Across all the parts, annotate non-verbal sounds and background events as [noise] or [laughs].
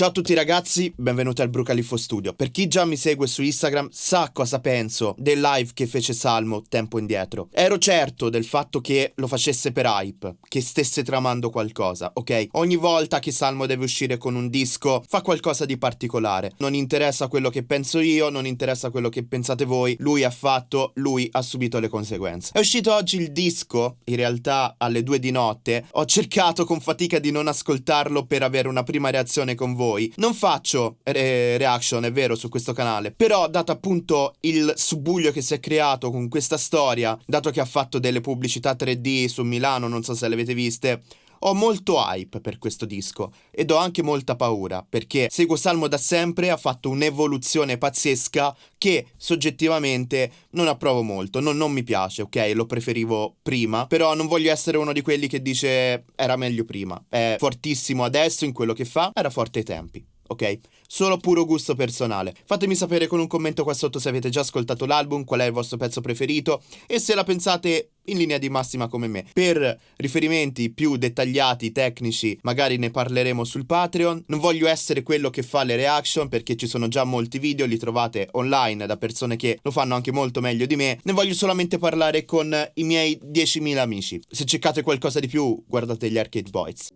Ciao a tutti ragazzi, benvenuti al Brucalifo Studio. Per chi già mi segue su Instagram sa cosa penso del live che fece Salmo tempo indietro. Ero certo del fatto che lo facesse per hype, che stesse tramando qualcosa, ok? Ogni volta che Salmo deve uscire con un disco fa qualcosa di particolare. Non interessa quello che penso io, non interessa quello che pensate voi, lui ha fatto, lui ha subito le conseguenze. È uscito oggi il disco, in realtà alle due di notte, ho cercato con fatica di non ascoltarlo per avere una prima reazione con voi voi. Non faccio re- reaction, è vero, su questo canale, però dato appunto il subbuglio che si è creato con questa storia, dato che ha fatto delle pubblicità 3D su Milano, non so se le avete viste, ho molto hype per questo disco ed ho anche molta paura perché seguo Salmo da sempre, ha fatto un'evoluzione pazzesca che soggettivamente non approvo molto, non, non mi piace, ok? Lo preferivo prima, però non voglio essere uno di quelli che dice era meglio prima, è fortissimo adesso in quello che fa, era forte ai tempi ok? Solo puro gusto personale. Fatemi sapere con un commento qua sotto se avete già ascoltato l'album, qual è il vostro pezzo preferito e se la pensate in linea di massima come me. Per riferimenti più dettagliati, tecnici, magari ne parleremo sul Patreon. Non voglio essere quello che fa le reaction perché ci sono già molti video, li trovate online da persone che lo fanno anche molto meglio di me. Ne voglio solamente parlare con i miei 10.000 amici. Se cercate qualcosa di più, guardate gli Arcade Boys.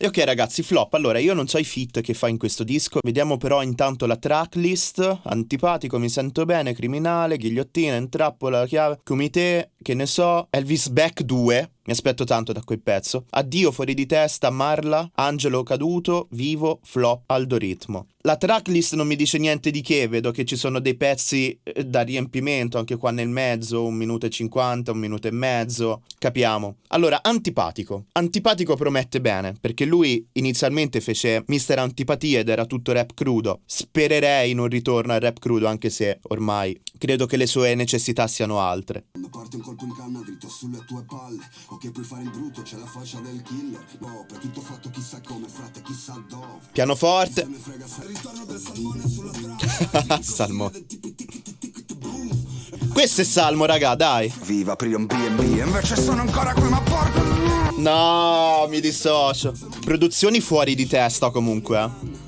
E ok ragazzi, flop. Allora, io non so i fit che fa in questo disco. Vediamo però intanto la tracklist. Antipatico, mi sento bene, criminale, ghigliottina, intrappola, chiave, comité, che ne so, Elvis Beck 2. Mi aspetto tanto da quel pezzo. Addio fuori di testa, Marla, Angelo caduto, vivo, flop, aldoritmo. La tracklist non mi dice niente di che, vedo che ci sono dei pezzi eh, da riempimento anche qua nel mezzo, un minuto e cinquanta, un minuto e mezzo, capiamo. Allora, antipatico. Antipatico promette bene, perché lui inizialmente fece Mister Antipatia ed era tutto rap crudo. Spererei in un ritorno al rap crudo, anche se ormai credo che le sue necessità siano altre. Parte un colpo in canna dritto sulle tue palle, ok puoi fare il brutto, c'è la faccia del killer. No, per tutto fatto chissà come, frate, chissà dove. Pianoforte. [laughs] Salmo. Questo è Salmo, raga, dai. Viva aprire un B&B, invece sono ancora qui, ma porca... No, mi dissocio. Produzioni fuori di testa comunque. Eh.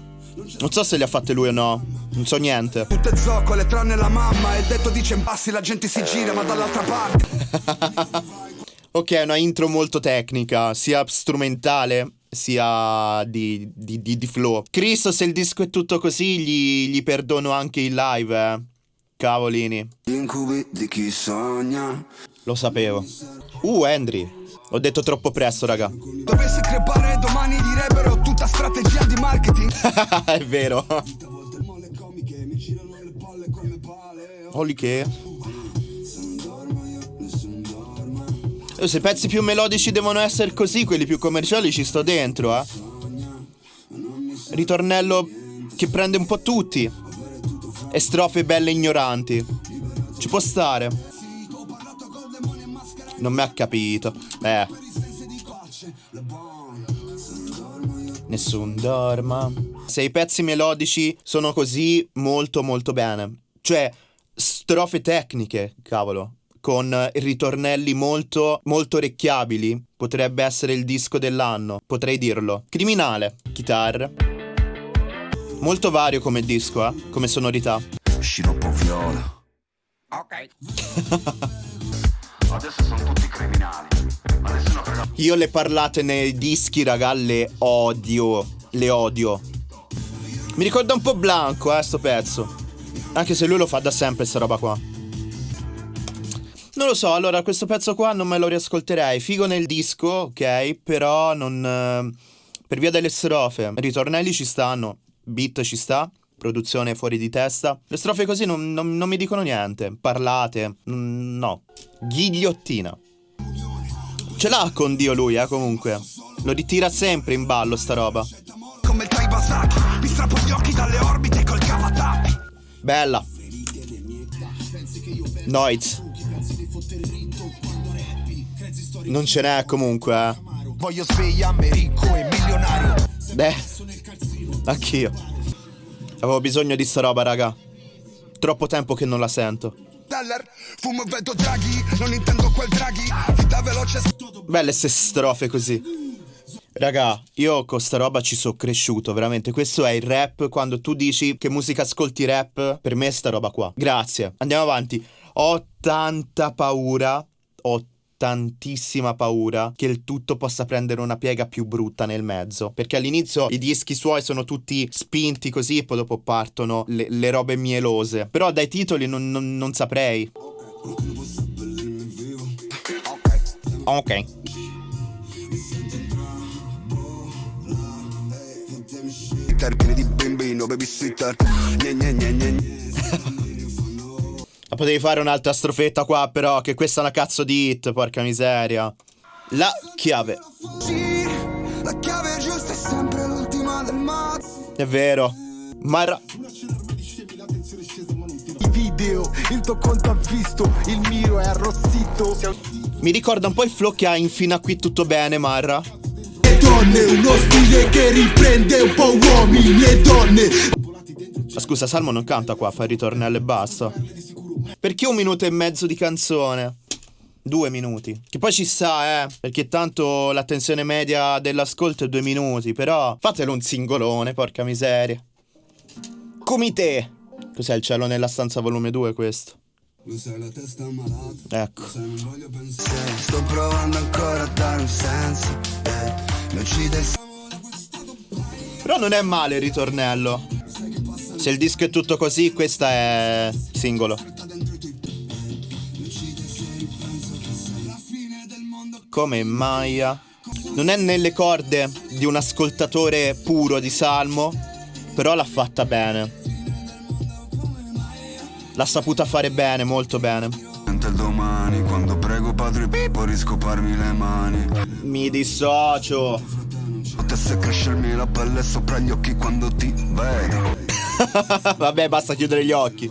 Non so se le ha fatte lui o no. Non so niente. Tutte zoccole tranne la mamma. E detto dice in passi la gente si gira, ma dall'altra parte. [laughs] ok, una intro molto tecnica, sia strumentale sia di, di, di, di, flow. Cristo, se il disco è tutto così, gli, gli perdono anche il live, eh. Cavolini. Incubi di chi sogna. Lo sapevo. Uh, Henry. Ho detto troppo presto, raga. Dovessi crepare domani direbbero tutta strategia di marketing. [laughs] è vero. Holy che. Oh, se i pezzi più melodici devono essere così, quelli più commerciali ci sto dentro, eh. Ritornello che prende un po' tutti. E strofe belle ignoranti. Ci può stare. Non mi ha capito. Eh. Nessun dorma. Se i pezzi melodici sono così, molto molto bene. Cioè, strofe tecniche, cavolo con ritornelli molto, molto orecchiabili. Potrebbe essere il disco dell'anno, potrei dirlo. Criminale, chitarra. Molto vario come disco, eh? come sonorità. Sciroppo viola. Ok. [laughs] Adesso sono tutti criminali. Ma nessuno frega. Io le parlate nei dischi, raga, le odio. Le odio. Mi ricorda un po' Blanco, eh, sto pezzo. Anche se lui lo fa da sempre, sta roba qua. Non lo so, allora questo pezzo qua non me lo riascolterei. Figo nel disco, ok, però non... Eh, per via delle strofe. Ritornelli ci stanno, beat ci sta, produzione fuori di testa. Le strofe così non, non, non mi dicono niente. Parlate, mm, no. Ghigliottina. Ce l'ha con Dio lui, eh, comunque. Lo ritira sempre in ballo sta roba. Come il Taibasaki, mi strappo gli occhi dalle orbite. Bella. Noiz. Non ce n'è comunque, eh. Voglio svegliarmi ricco e milionario. Beh, anch'io. Avevo bisogno di sta roba, raga. Troppo tempo che non la sento. Teller Fumo vedo draghi Non intendo quel draghi Vita veloce Belle ste strofe così Raga, io con sta roba ci sono cresciuto, veramente. Questo è il rap. Quando tu dici che musica ascolti rap, per me è sta roba qua. Grazie. Andiamo avanti. Ho tanta paura. Ho tantissima paura che il tutto possa prendere una piega più brutta nel mezzo. Perché all'inizio i dischi suoi sono tutti spinti così e poi dopo partono le, le robe mielose. Però dai titoli non, non, non saprei. Ok. Termine di bambino, babysitter. Gne, gne, gne, gne. Ma potevi fare un'altra strofetta qua, però, che questa è una cazzo di hit, porca miseria. La chiave. La chiave giusta è sempre l'ultima del mazzo. È vero. Ma era... I video, il tuo conto ha visto, il mio è arrossito. Mi ricorda un po' il flow che ha in fino a qui tutto bene, Marra. Donne, uno stile che riprende un po' uomini e donne. Ma scusa, Salmo non canta qua, fa il ritornello e basta. Perché un minuto e mezzo di canzone? Due minuti. Che poi ci sta, eh. Perché tanto l'attenzione media dell'ascolto è due minuti. Però fatelo un singolone, porca miseria. Comité. Cos'è il cielo nella stanza volume 2 questo? Sai la testa malata Ecco. non voglio pensare. Sto provando ancora a dare un senso eh, Mi uccide il Però non è male il ritornello. Se il disco è tutto così Questa è singolo. Come Maya. Non è nelle corde di un ascoltatore puro di Salmo, però l'ha fatta bene. L'ha saputa fare bene, molto bene. domani quando prego padre Pippo riscoparmi le mani. Mi dissocio. Potesse crescermi la pelle sopra gli occhi quando ti vedo. [laughs] Vabbè, basta chiudere gli occhi.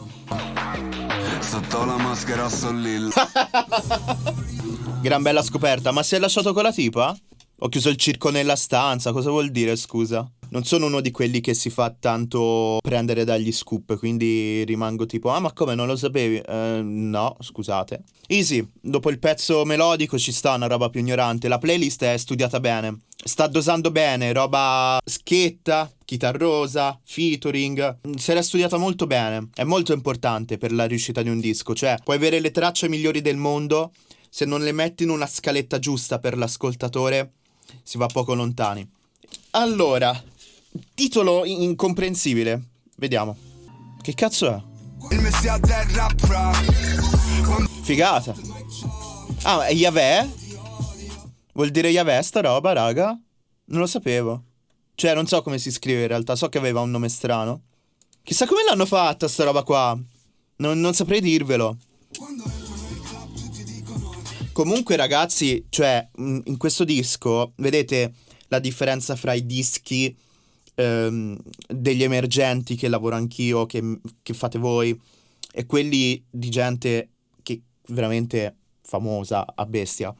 Sotto la maschera sollilla. [laughs] Gran bella scoperta, ma si è lasciato con la tipa? Ho chiuso il circo nella stanza, cosa vuol dire, scusa? Non sono uno di quelli che si fa tanto prendere dagli scoop, quindi rimango tipo, ah ma come non lo sapevi? Uh, no, scusate. Easy, dopo il pezzo melodico ci sta una roba più ignorante, la playlist è studiata bene, sta dosando bene, roba schietta, chitarrosa, featuring, se l'è studiata molto bene, è molto importante per la riuscita di un disco, cioè puoi avere le tracce migliori del mondo, se non le metti in una scaletta giusta per l'ascoltatore, si va poco lontani. Allora, titolo incomprensibile. Vediamo. Che cazzo è? Figata. Ah, è Yahweh? Vuol dire Yahweh sta roba, raga? Non lo sapevo. Cioè, non so come si scrive in realtà, so che aveva un nome strano. Chissà come l'hanno fatta sta roba qua. Non, non saprei dirvelo. Comunque, ragazzi, cioè, in questo disco, vedete la differenza fra i dischi ehm, degli emergenti che lavoro anch'io, che, che fate voi, e quelli di gente che veramente famosa a bestia.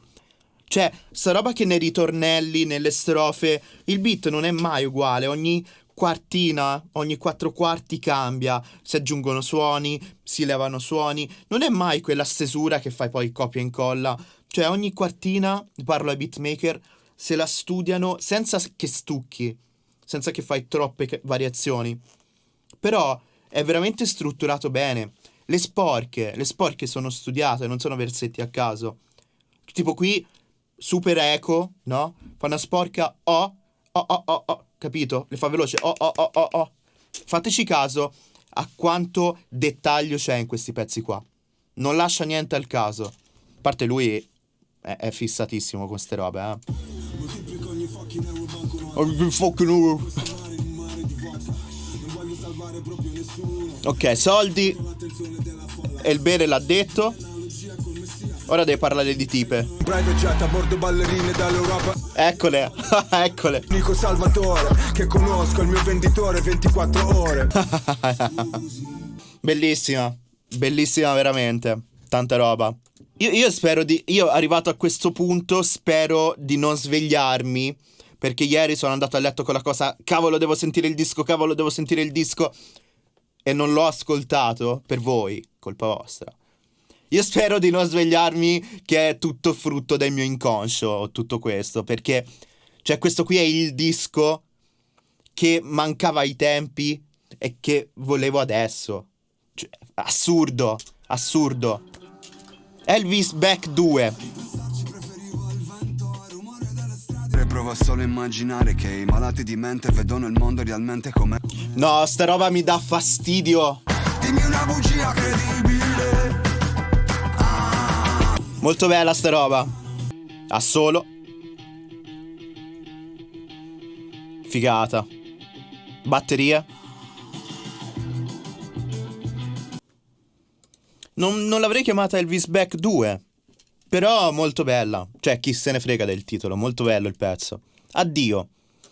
Cioè, sta roba che nei ritornelli, nelle strofe, il beat non è mai uguale, ogni quartina, ogni quattro quarti cambia, si aggiungono suoni, si levano suoni, non è mai quella stesura che fai poi copia e incolla, cioè ogni quartina, parlo ai beatmaker, se la studiano senza che stucchi, senza che fai troppe variazioni, però è veramente strutturato bene. Le sporche, le sporche sono studiate, non sono versetti a caso. Tipo qui, super eco, no? Fa una sporca O, O, O, O, O capito? Le fa veloce. Oh, oh, oh, oh, oh. Fateci caso a quanto dettaglio c'è in questi pezzi qua. Non lascia niente al caso. A parte lui è, è fissatissimo con queste robe, eh. Ok, soldi. E il bere l'ha detto. Ora deve parlare di tipe. Eccole, [laughs] eccole. Nico Salvatore, che conosco il mio venditore 24 ore. [laughs] bellissima, bellissima veramente. Tanta roba. Io, io spero di. Io arrivato a questo punto spero di non svegliarmi. Perché ieri sono andato a letto con la cosa. Cavolo, devo sentire il disco, cavolo, devo sentire il disco. E non l'ho ascoltato per voi, colpa vostra. Io spero di non svegliarmi che è tutto frutto del mio inconscio, tutto questo, perché cioè questo qui è il disco che mancava ai tempi e che volevo adesso. Cioè, assurdo, assurdo. Elvis Back 2. Provo solo a immaginare che i malati di mente vedono il mondo realmente come No, sta roba mi dà fastidio. Dimmi una bugia credibile. Ah. Molto bella sta roba. Ha solo. Figata. Batteria. Non, non l'avrei chiamata Elvis Back 2. Però molto bella. Cioè, chi se ne frega del titolo. Molto bello il pezzo. Addio.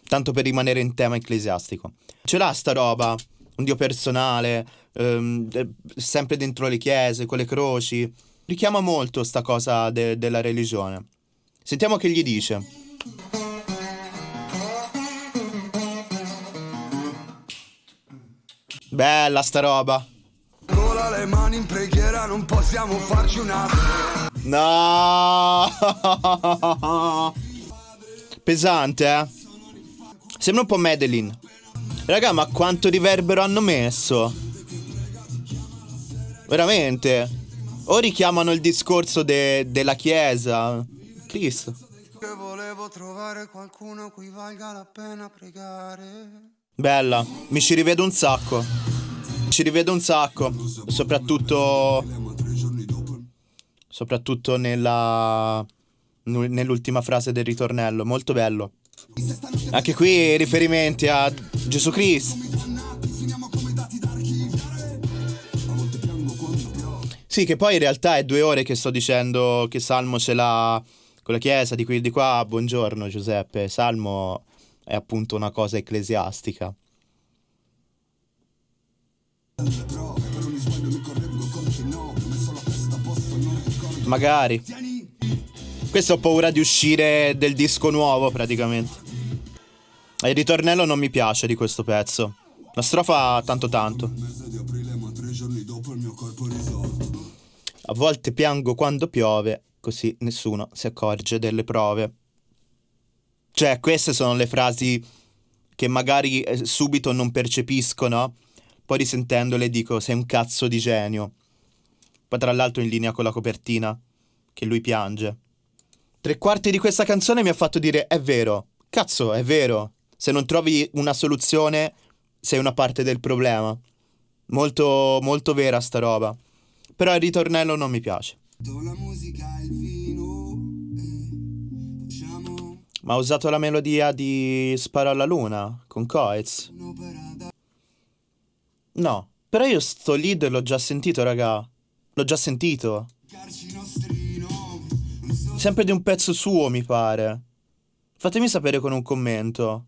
Tanto per rimanere in tema ecclesiastico. Ce l'ha sta roba. Un dio personale. Ehm, sempre dentro le chiese, con le croci. Richiama molto sta cosa de- della religione. Sentiamo che gli dice. Bella sta roba. Cola le mani in preghiera, non possiamo farci una. No! Pesante, eh? Sembra un po' Madeline. Raga, ma quanto riverbero hanno messo? Veramente? O richiamano il discorso de della chiesa? Cristo. Che volevo trovare qualcuno cui valga la pena pregare. Bella, mi ci rivedo un sacco. Ci rivedo un sacco. Soprattutto. Soprattutto nella. Nell'ultima frase del ritornello. Molto bello. Anche qui riferimenti a Gesù Cristo. Sì, che poi in realtà è due ore che sto dicendo che Salmo ce l'ha con la chiesa di qui e di qua. Buongiorno Giuseppe. Salmo è appunto una cosa ecclesiastica. Magari. Questo ho paura di uscire del disco nuovo praticamente. E il ritornello non mi piace di questo pezzo. La strofa tanto tanto. A volte piango quando piove, così nessuno si accorge delle prove. Cioè, queste sono le frasi che magari eh, subito non percepiscono, poi risentendole dico sei un cazzo di genio. Poi tra l'altro in linea con la copertina, che lui piange. Tre quarti di questa canzone mi ha fatto dire è vero, cazzo, è vero. Se non trovi una soluzione, sei una parte del problema. Molto, molto vera sta roba. Però il ritornello non mi piace. Eh. Ma ha usato la melodia di Sparo alla luna con Coez. No, però io sto lead l'ho già sentito, raga. L'ho già sentito. Sempre di un pezzo suo, mi pare. Fatemi sapere con un commento.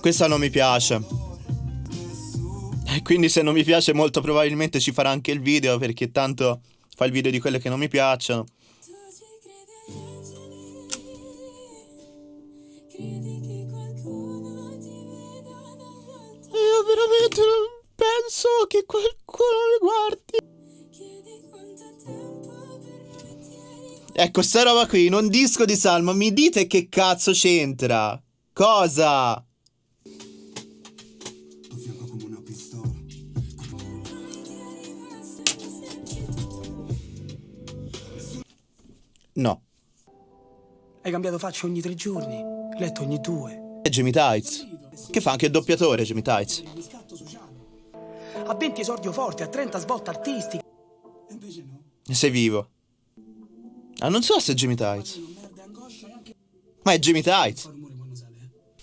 Questa non mi piace. E quindi se non mi piace molto probabilmente ci farà anche il video perché tanto fa il video di quelle che non mi piacciono. Io veramente penso che qualcuno mi guardi. Ecco, sta roba qui, in un disco di Salmo, mi dite che cazzo c'entra? Cosa? No. Hai cambiato faccia ogni tre giorni, letto ogni due. È Jimmy Tights. Che fa anche il doppiatore, Jimmy Tights. A 20 esordio forte, a 30 svolte artistiche. E invece no. Sei vivo. Ah, non so se è Jimmy Tights. Ma è Jimmy Tights.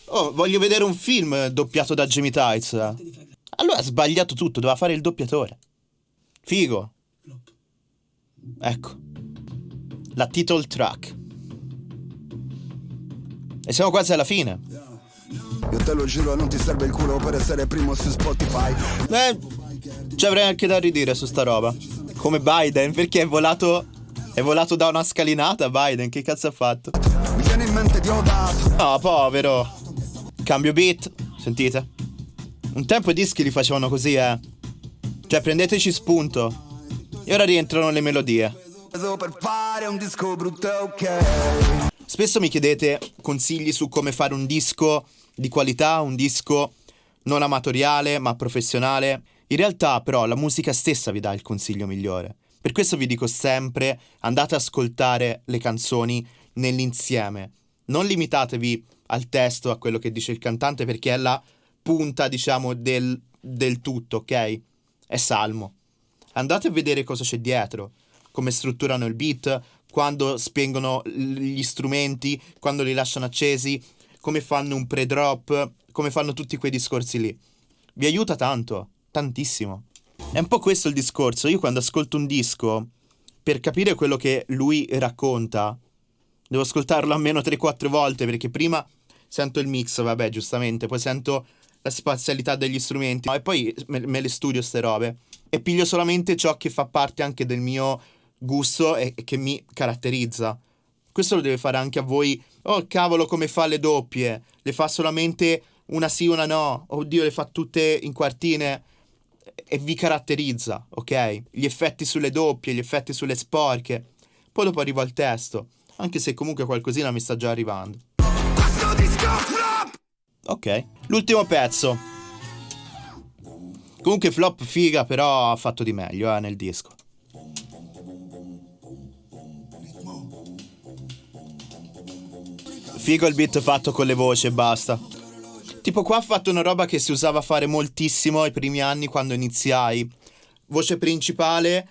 Oh, voglio vedere un film doppiato da Jimmy Tights. Allora ha sbagliato tutto, doveva fare il doppiatore. Figo. Ecco. La title track. E siamo quasi alla fine. Io te lo giuro, non ti serve il culo per essere primo su Spotify. Eh, ci avrei anche da ridire su sta roba. Come Biden, perché è volato è volato da una scalinata Biden, che cazzo ha fatto? Mi viene in mente Diodato. No, povero. Cambio beat, sentite? Un tempo i dischi li facevano così, eh. Cioè, prendeteci spunto. E ora rientrano le melodie. Per fare un disco brutto, ok. Spesso mi chiedete consigli su come fare un disco di qualità, un disco non amatoriale ma professionale. In realtà però la musica stessa vi dà il consiglio migliore. Per questo vi dico sempre andate ad ascoltare le canzoni nell'insieme. Non limitatevi al testo, a quello che dice il cantante perché è la punta diciamo del, del tutto, ok? È salmo. Andate a vedere cosa c'è dietro, come strutturano il beat, quando spengono gli strumenti, quando li lasciano accesi, come fanno un pre-drop, come fanno tutti quei discorsi lì. Vi aiuta tanto, tantissimo. È un po' questo il discorso. Io quando ascolto un disco, per capire quello che lui racconta, devo ascoltarlo almeno 3-4 volte perché prima sento il mix, vabbè, giustamente, poi sento la spazialità degli strumenti e poi me, me le studio ste robe e piglio solamente ciò che fa parte anche del mio gusto e, e che mi caratterizza. Questo lo deve fare anche a voi. Oh cavolo, come fa le doppie? Le fa solamente una sì, una no. Oddio, le fa tutte in quartine e vi caratterizza, ok? Gli effetti sulle doppie, gli effetti sulle sporche. Poi dopo arrivo al testo, anche se comunque qualcosina mi sta già arrivando. Ok, l'ultimo pezzo. Comunque flop figa, però ha fatto di meglio eh, nel disco. Figo il beat fatto con le voci e basta. Tipo qua ha fatto una roba che si usava a fare moltissimo ai primi anni quando iniziai. Voce principale,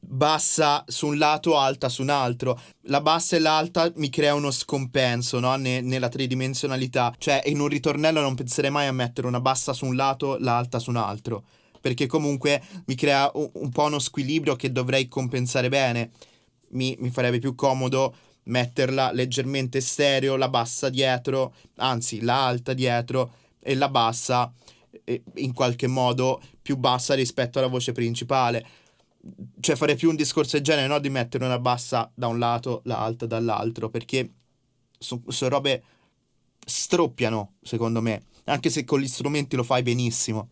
bassa su un lato, alta su un altro. La bassa e l'alta mi crea uno scompenso, no? Ne- nella tridimensionalità. Cioè, in un ritornello non penserei mai a mettere una bassa su un lato, l'alta su un altro. Perché comunque mi crea un, un po' uno squilibrio che dovrei compensare bene. Mi, mi farebbe più comodo metterla leggermente stereo, la bassa dietro, anzi la alta dietro e la bassa in qualche modo più bassa rispetto alla voce principale. Cioè fare più un discorso del genere, no? Di mettere una bassa da un lato, l'alta dall'altro, perché sono so robe stroppiano, secondo me, anche se con gli strumenti lo fai benissimo.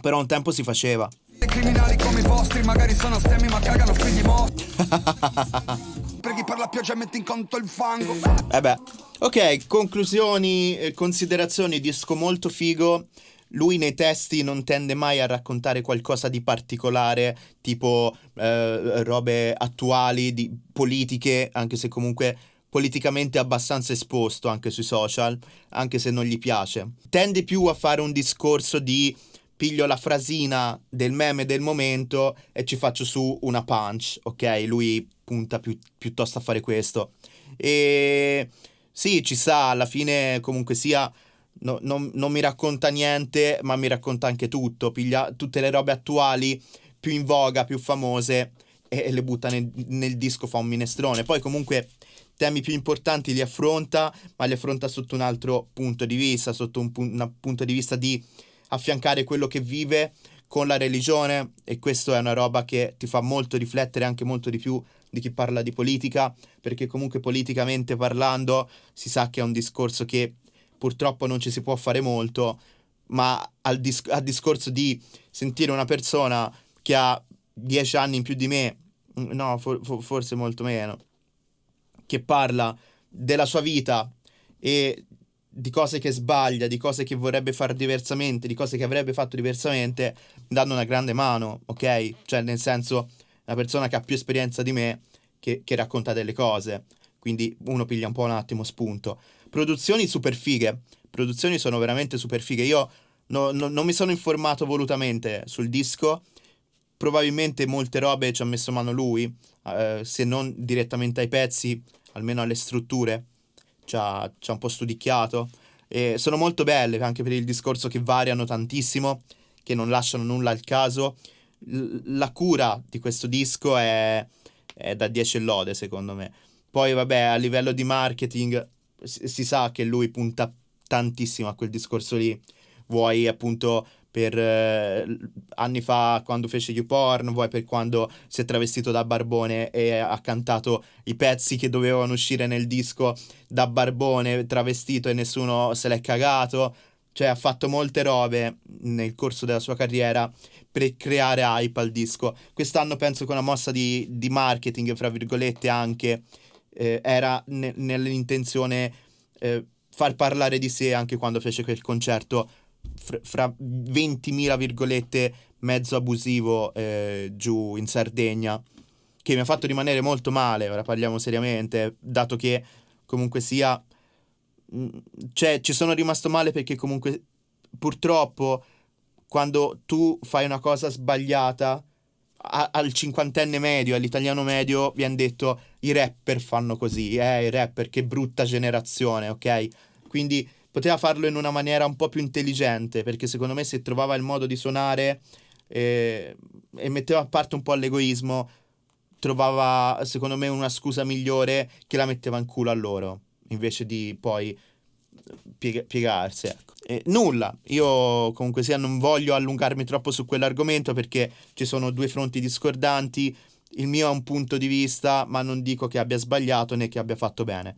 Però un tempo si faceva. Criminali come i vostri magari sono stemmi ma cagano figli morti. [laughs] Per la pioggia metti in conto il fango. Eh beh. Ok, conclusioni, eh, considerazioni, disco molto figo. Lui nei testi non tende mai a raccontare qualcosa di particolare, tipo eh, robe attuali, di politiche, anche se comunque politicamente abbastanza esposto anche sui social, anche se non gli piace. Tende più a fare un discorso di piglio la frasina del meme del momento e ci faccio su una punch, ok? Lui punta più, piuttosto a fare questo. E sì, ci sa, alla fine comunque sia... No, non, non, mi racconta niente, ma mi racconta anche tutto. Piglia tutte le robe attuali più in voga, più famose e, le butta nel, nel, disco, fa un minestrone. Poi, comunque, temi più importanti li affronta, ma li affronta sotto un altro punto di vista, sotto un, un punto di vista di affiancare quello che vive con la religione e questo è una roba che ti fa molto riflettere anche molto di più di chi parla di politica, perché comunque politicamente parlando si sa che è un discorso che purtroppo non ci si può fare molto, ma al, dis- al discorso di sentire una persona che ha dieci anni in più di me, no, for- for- forse molto meno, che parla della sua vita e di cose che sbaglia, di cose che vorrebbe fare diversamente, di cose che avrebbe fatto diversamente, danno una grande mano, ok? Cioè, nel senso, una persona che ha più esperienza di me che, che racconta delle cose. Quindi uno piglia un po' un attimo spunto. Produzioni super fighe. Produzioni sono veramente super fighe. Io no, no, non mi sono informato volutamente sul disco. Probabilmente molte robe ci ha messo mano lui, eh, se non direttamente ai pezzi, almeno alle strutture ci ha, ci ha un po' studicchiato. E sono molto belle anche per il discorso che variano tantissimo, che non lasciano nulla al caso. la cura di questo disco è, è da 10 lode, secondo me. Poi, vabbè, a livello di marketing si, si sa che lui punta tantissimo a quel discorso lì. Vuoi appunto per eh, anni fa quando fece YouPorn, vuoi per quando si è travestito da barbone e ha cantato i pezzi che dovevano uscire nel disco da barbone travestito e nessuno se l'è cagato. Cioè ha fatto molte robe nel corso della sua carriera per creare hype al disco. Quest'anno penso che una mossa di, di marketing, fra virgolette, anche eh, era ne- nell'intenzione eh, far parlare di sé anche quando fece quel concerto fra, fra 20.000 virgolette mezzo abusivo eh, giù in Sardegna che mi ha fatto rimanere molto male, ora parliamo seriamente, dato che comunque sia mm, cioè ci sono rimasto male perché comunque purtroppo quando tu fai una cosa sbagliata a, al cinquantenne medio, all'italiano medio, viene detto i rapper fanno così, eh, i rapper, che brutta generazione, ok? Quindi poteva farlo in una maniera un po' più intelligente, perché secondo me se trovava il modo di suonare eh, e metteva a parte un po' l'egoismo, trovava secondo me una scusa migliore che la metteva in culo a loro, invece di poi piega- piegarsi. Ecco. Eh, nulla, io comunque sia non voglio allungarmi troppo su quell'argomento perché ci sono due fronti discordanti, il mio è un punto di vista, ma non dico che abbia sbagliato né che abbia fatto bene.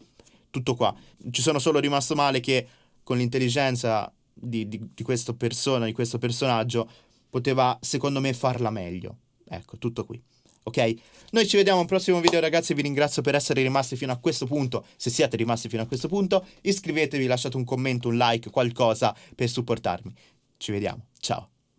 Tutto qua. Ci sono solo rimasto male che con l'intelligenza di, di, di questa persona, di questo personaggio, poteva secondo me farla meglio. Ecco, tutto qui ok? Noi ci vediamo al prossimo video ragazzi, vi ringrazio per essere rimasti fino a questo punto, se siete rimasti fino a questo punto, iscrivetevi, lasciate un commento, un like, qualcosa per supportarmi. Ci vediamo, ciao!